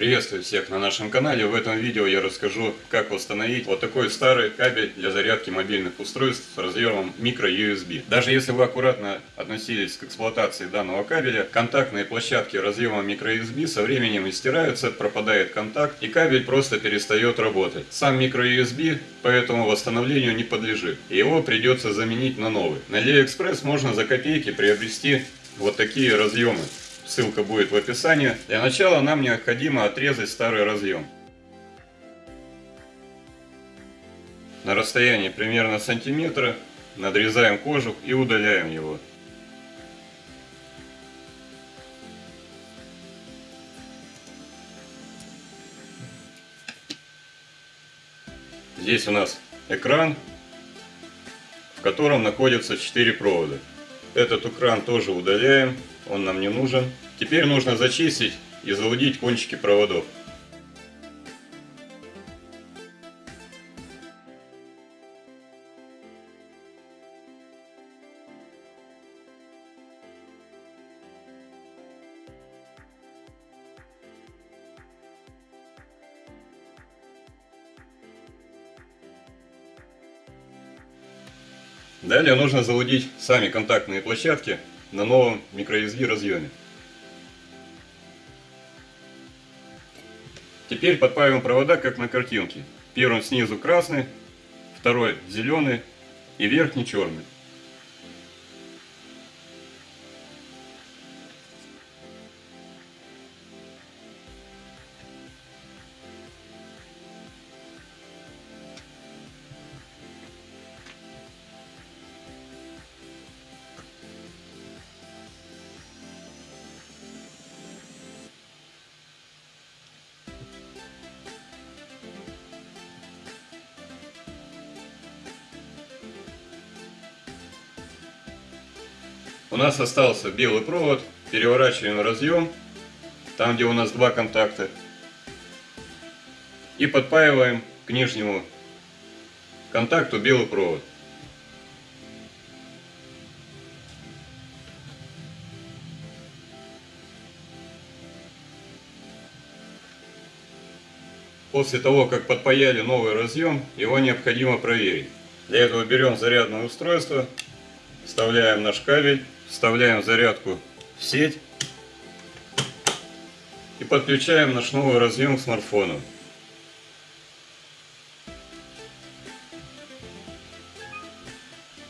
Приветствую всех на нашем канале. В этом видео я расскажу, как установить вот такой старый кабель для зарядки мобильных устройств с разъемом micro-USB. Даже если вы аккуратно относились к эксплуатации данного кабеля, контактные площадки разъема micro-USB со временем истираются, пропадает контакт и кабель просто перестает работать. Сам micro-USB поэтому восстановлению не подлежит. Его придется заменить на новый. На AliExpress можно за копейки приобрести вот такие разъемы. Ссылка будет в описании. Для начала нам необходимо отрезать старый разъем. На расстоянии примерно сантиметра надрезаем кожух и удаляем его. Здесь у нас экран, в котором находятся 4 провода. Этот экран тоже удаляем он нам не нужен. Теперь нужно зачистить и залудить кончики проводов. Далее нужно залудить сами контактные площадки на новом microSD разъеме. Теперь подправим провода, как на картинке. Первым снизу красный, второй зеленый и верхний черный. У нас остался белый провод, переворачиваем разъем, там где у нас два контакта, и подпаиваем к нижнему контакту белый провод. После того, как подпаяли новый разъем, его необходимо проверить. Для этого берем зарядное устройство, вставляем наш кабель вставляем зарядку в сеть и подключаем наш новый разъем к смартфону.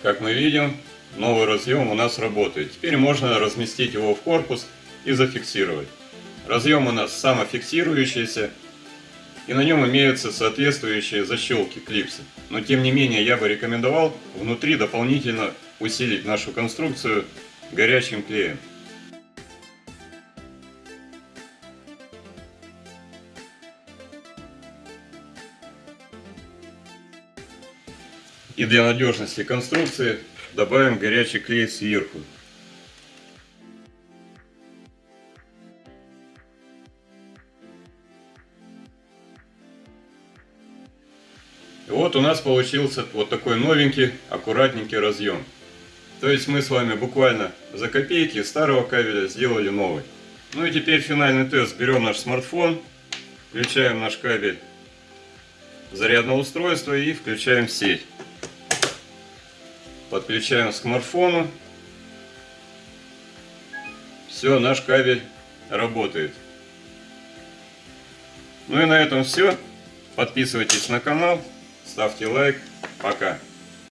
Как мы видим, новый разъем у нас работает. Теперь можно разместить его в корпус и зафиксировать. Разъем у нас самофиксирующийся, и на нем имеются соответствующие защелки, клипсы. Но тем не менее я бы рекомендовал внутри дополнительно усилить нашу конструкцию горячим клеем. И для надежности конструкции добавим горячий клей сверху. Вот у нас получился вот такой новенький, аккуратненький разъем. То есть мы с вами буквально за копейки старого кабеля сделали новый. Ну и теперь финальный тест. Берем наш смартфон, включаем наш кабель зарядного устройства и включаем сеть. Подключаем к смартфону. Все, наш кабель работает. Ну и на этом все. Подписывайтесь на канал, ставьте лайк. Пока.